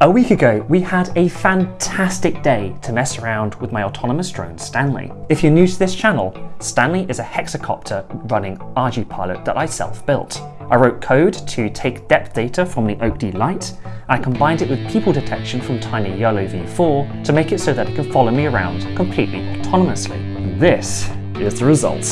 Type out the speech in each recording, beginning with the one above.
A week ago, we had a fantastic day to mess around with my autonomous drone Stanley. If you're new to this channel, Stanley is a hexacopter running ArduPilot that I self-built. I wrote code to take depth data from the OAK-D Lite, I combined it with people detection from Tiny YOLO v4 to make it so that it can follow me around completely autonomously. This is the result.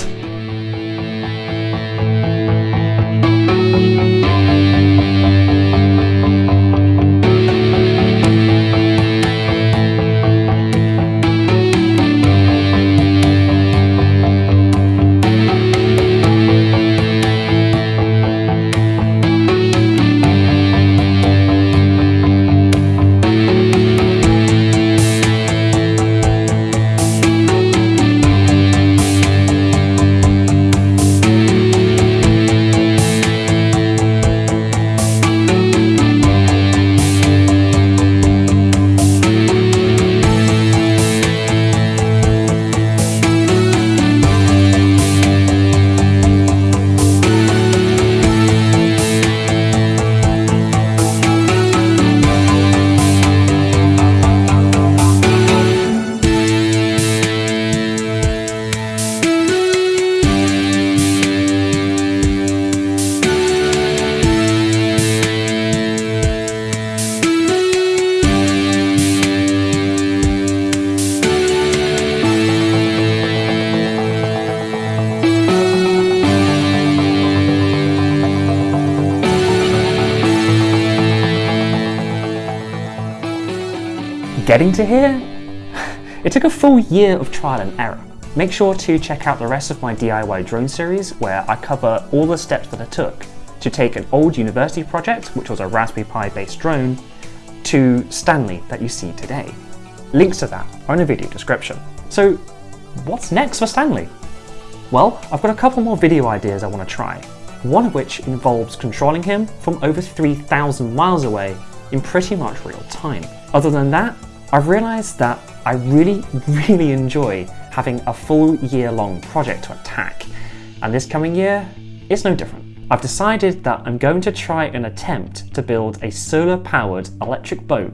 Getting to here? It took a full year of trial and error. Make sure to check out the rest of my DIY drone series where I cover all the steps that I took to take an old university project, which was a Raspberry Pi based drone, to Stanley that you see today. Links to that are in the video description. So what's next for Stanley? Well, I've got a couple more video ideas I want to try, one of which involves controlling him from over 3,000 miles away in pretty much real time. Other than that, I've realised that I really, really enjoy having a full year long project to attack, and this coming year, it's no different. I've decided that I'm going to try and attempt to build a solar powered electric boat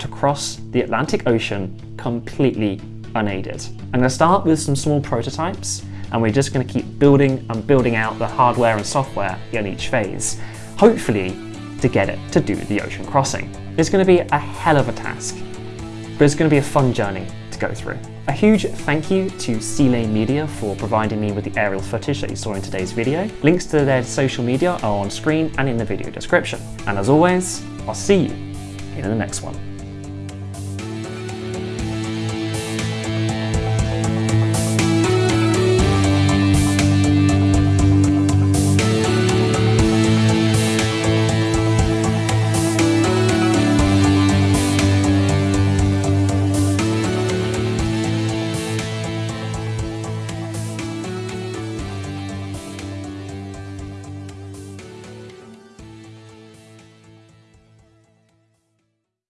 to cross the Atlantic Ocean completely unaided. I'm going to start with some small prototypes and we're just going to keep building and building out the hardware and software in each phase, hopefully to get it to do the ocean crossing. It's going to be a hell of a task, but it's going to be a fun journey to go through. A huge thank you to C-Lane Media for providing me with the aerial footage that you saw in today's video. Links to their social media are on screen and in the video description. And as always, I'll see you in the next one.